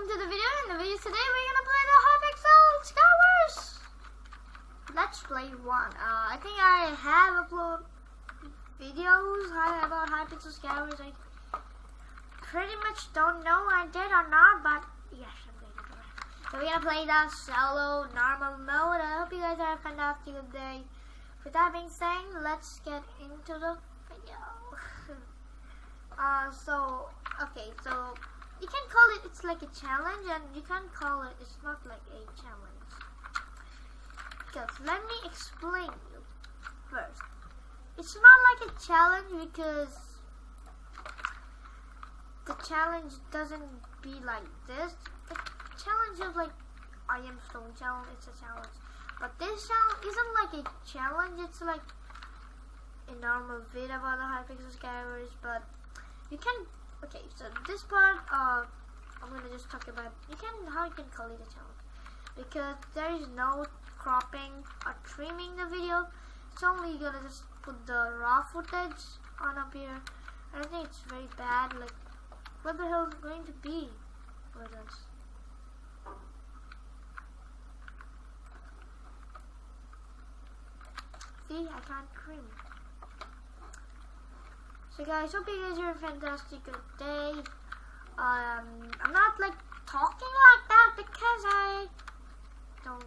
welcome to the video. In the video today, we're gonna play the Hypixel Skywars. Let's play one. Uh, I think I have uploaded videos about Hypixel Skywars. I pretty much don't know I did or not, but yes, I'm to do. So we're gonna play the solo normal mode. I hope you guys are good day. With that being said, let's get into the video. uh, so okay, so you can call it it's like a challenge and you can call it it's not like a challenge. Because let me explain you first. It's not like a challenge because the challenge doesn't be like this. The challenge is like I am stone challenge it's a challenge. But this challenge isn't like a challenge it's like a normal video about the Hypixel Skywars but you can okay so this part uh I'm gonna just talk about you can how you can it a challenge. Because there is no cropping or trimming the video. It's only gonna just put the raw footage on up here. I think it's very bad like what the hell is going to be? With us see I can't trim so guys, hope you guys are a fantastic day. Um, I'm not like talking like that because I don't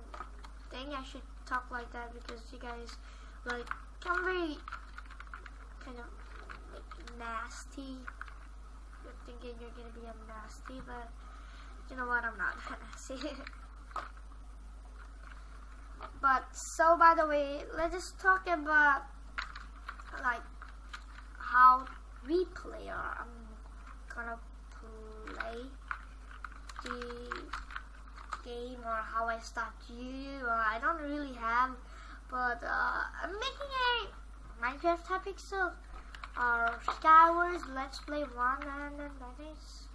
think I should talk like that because you guys like I'm very kind of like nasty. You're thinking you're gonna be a nasty, but you know what? I'm not nasty. but so by the way, let's just talk about like how we play or I'm gonna play the game or how I start you I don't really have but uh, I'm making a Minecraft Hypixel or Skywars Let's Play 1 and that is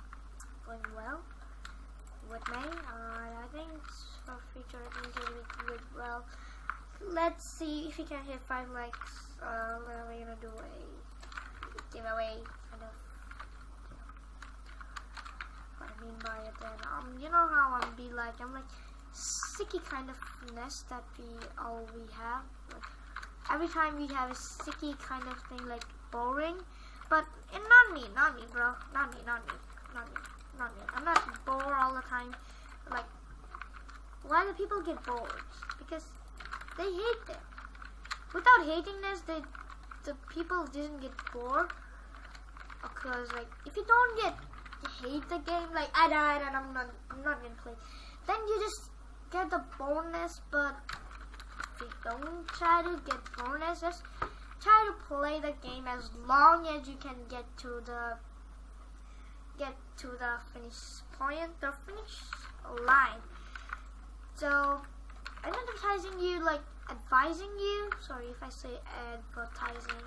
going well with me. Uh, I think for future I think it will do well let's see if we can hit 5 likes uh, we're gonna do? A giveaway kind of what I mean by it then. Um you know how I'm be like I'm like sticky kind of nest that we all we have. Like every time we have a sticky kind of thing like boring but and not me not me bro not me not me not me not me. I'm not bored all the time. Like why do people get bored? Because they hate it without hating this they the people didn't get bored because like if you don't get hate the game like I died and I'm not I'm not gonna play then you just get the bonus but if you don't try to get bonus just try to play the game as long as you can get to the get to the finish point the finish line. So I'm advertising you like advising you. Sorry if I say advertising.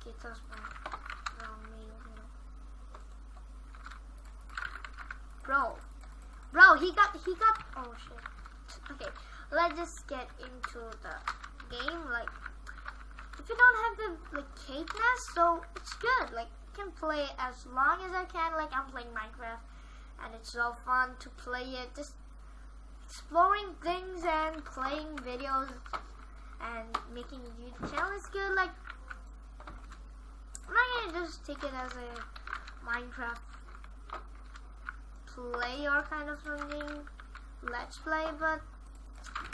Okay, that's my wrong name. Bro, bro, he got he got. Oh shit. Okay, let's just get into the game. Like, if you don't have the like cadeness, so it's good. Like, you can play as long as I can. Like, I'm playing Minecraft, and it's so fun to play it. Just exploring things and playing videos and making a YouTube channel is good. Like, I'm not gonna just take it as a Minecraft player kind of thing, let's play, but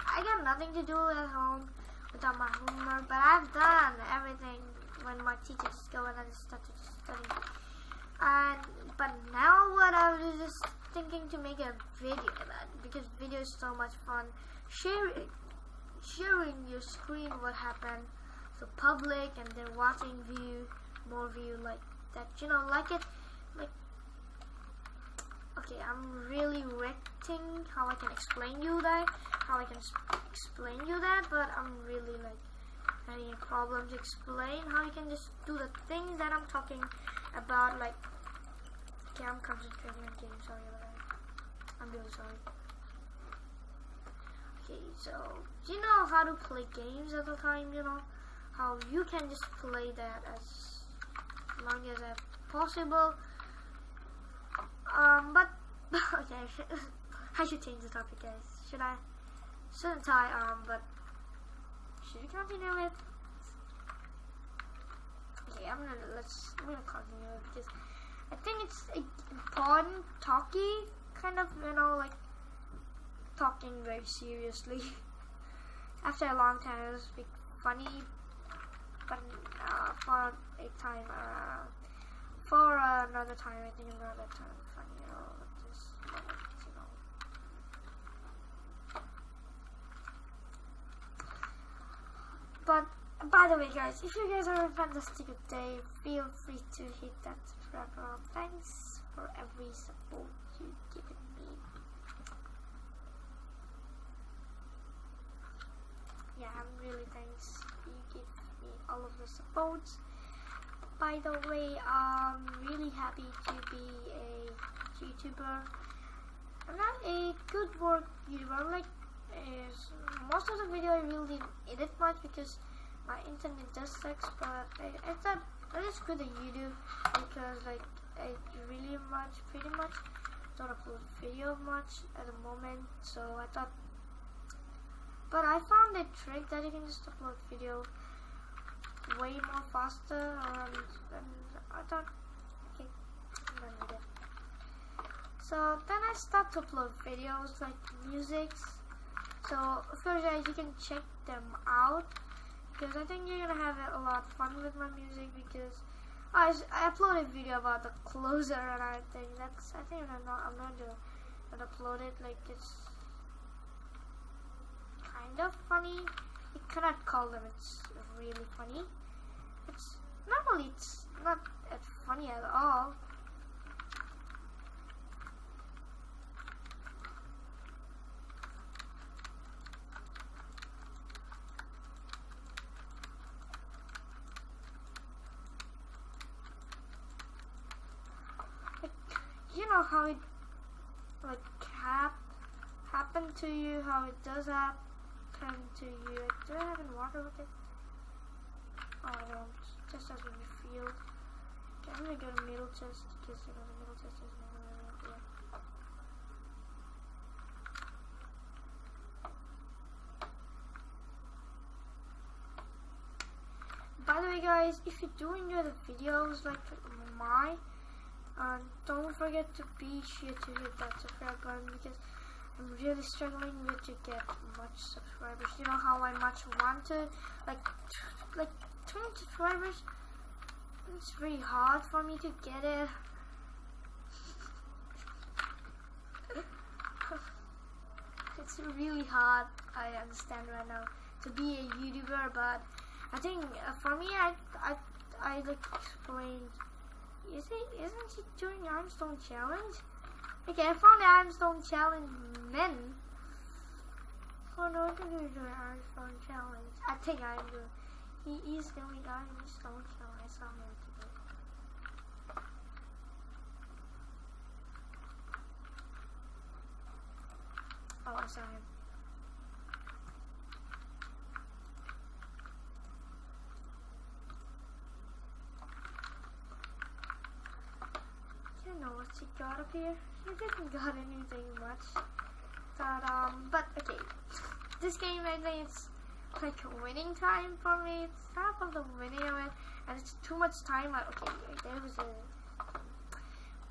I got nothing to do at home without my homework, but I've done everything when my teachers go and I just started studying. And, but now what I was just thinking to make a video about because video is so much fun. Sharing, sharing your screen what happened, so public and then watching view, more view like that. You know, like it, like. Okay, I'm really wrecking how I can explain you that, how I can explain you that, but I'm really like having a problem to explain how you can just do the things that I'm talking about, like. Okay, I'm concentrating on getting sorry about that. I'm really sorry. Okay, so you know how to play games at the time? You know how you can just play that as long as possible. Um, but okay, I should change the topic, guys. Should I? Shouldn't I? Um, but should we continue with? Okay, I'm gonna let's. I'm gonna continue it because I think it's important, talky kind of, you know, like talking very seriously. After a long time, it was funny, but uh, for a time, uh, for uh, another time, I think another time, funny, you know, just you know. But by the way, guys, if you guys are a fantastic day, feel free to hit that subscribe button. Thanks for every support you've given me. Yeah, I'm really thanks you give me all of the support. By the way, I'm really happy to be a YouTuber. I'm not a good work YouTuber. Like, is most of the video I really didn't edit much because my internet just sucks. But I, I thought that is good that you do because like I really much, pretty much don't upload video much at the moment. So I thought, but I found a trick that you can just upload video way more faster and, and I thought okay. So then I start to upload videos like musics. So of course guys you can check them out because I think you're gonna have a lot of fun with my music because I, I uploaded a video about the closer and I think that's I think I'm not I'm gonna upload it like it's kind of funny. You cannot call them it's really funny. It's normally it's not funny at all you know how it like hap happen to you, how it does happen to you. Do I have any water with it? Oh, I don't. Just as when you feel. Okay, I'm gonna go to middle chest because you know the middle chest is never really yeah. By the way, guys, if you do enjoy the videos like mine and don't forget to be sure to hit that subscribe button because I'm really struggling with to get much subscribers. You know how I much want to like like 20 subscribers. It's very hard for me to get it. it's really hard. I understand right now to be a YouTuber, but I think uh, for me, I I I like explained is he? Isn't he doing the Ironstone Challenge? Okay, I found the Ironstone Challenge men. Oh no, I'm doing Ironstone Challenge. I think I'm doing. He is doing Ironstone Challenge. I saw him today. Oh, I saw him. She got up here. She didn't got anything much. But, um, but, okay. This game, I think it's like winning time for me. It's half of the winning of it, and it's too much time. Like, okay, there was a...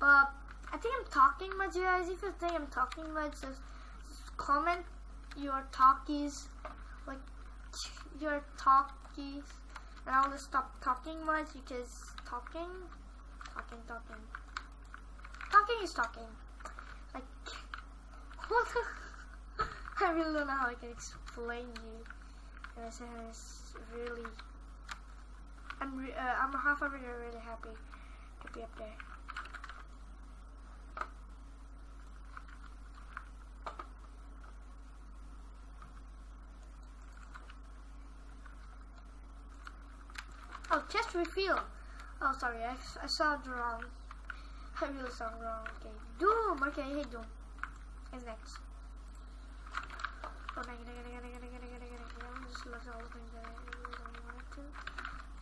But, I think I'm talking much, guys. If you think I'm talking much, just, just comment your talkies, like, your talkies, and I'll just stop talking much because talking, talking, talking. Talking is talking. Like, what? I really don't know how I can explain you. And it's really. I'm re uh, I'm half of it really happy to be up there. Oh, chest refill. Oh, sorry, I, I saw it wrong. I Fabulous song wrong. Okay. Doom. Okay, I hate Doom. Is next. Oh, no, no, no, no, no, no, no, no, no. I'm just look at all the things that I don't want to.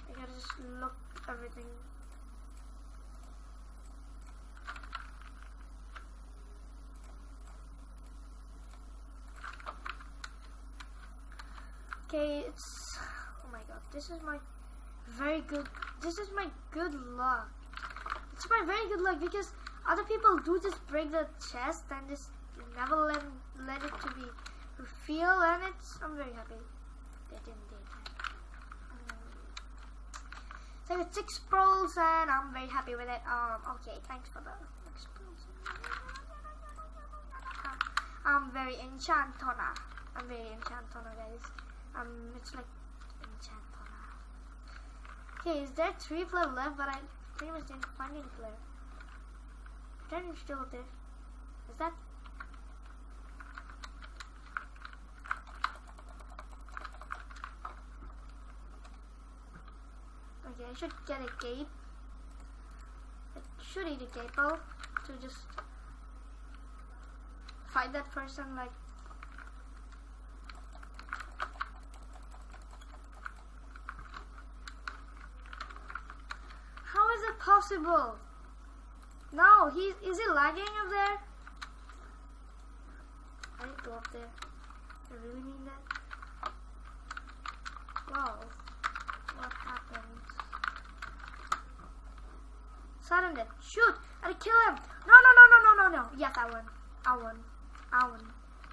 I gotta just look everything. Okay, it's. Oh my god, this is my very good. This is my good luck. It's my very good luck because other people do just break the chest and just never let let it to be feel, and it's I'm very happy they didn't that. So I got six pearls and I'm very happy with it. Um, okay, thanks for the six pearls. I'm very enchantona. I'm very enchantona, guys. Um, it's like enchantona. Okay, is there three player left? But I pretty much didn't find any player. Pretend still there. Is that? Okay, I should get a gate. I should eat a gapple to just fight that person like How is it possible? No, he's is he lagging up there? I need to go up there. I really mean that. Wow. What happened? Sudden death. Shoot! I kill him! No no no no no no no! Yes I won. I won. I won.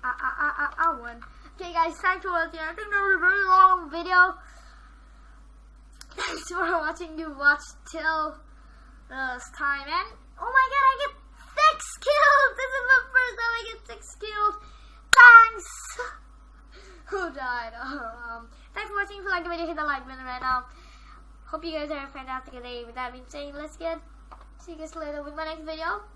I I I I, I won. Okay guys, thanks for watching. I think that was a very long video. Thanks for watching. You watched till this time and oh my god I get six kills! This is the first time I get six kills. Thanks! Who died? um, thanks for watching. If you like the video, hit the like button right now. Hope you guys have a fantastic day. With that being said, let's get see you guys later with my next video.